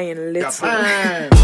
And Little.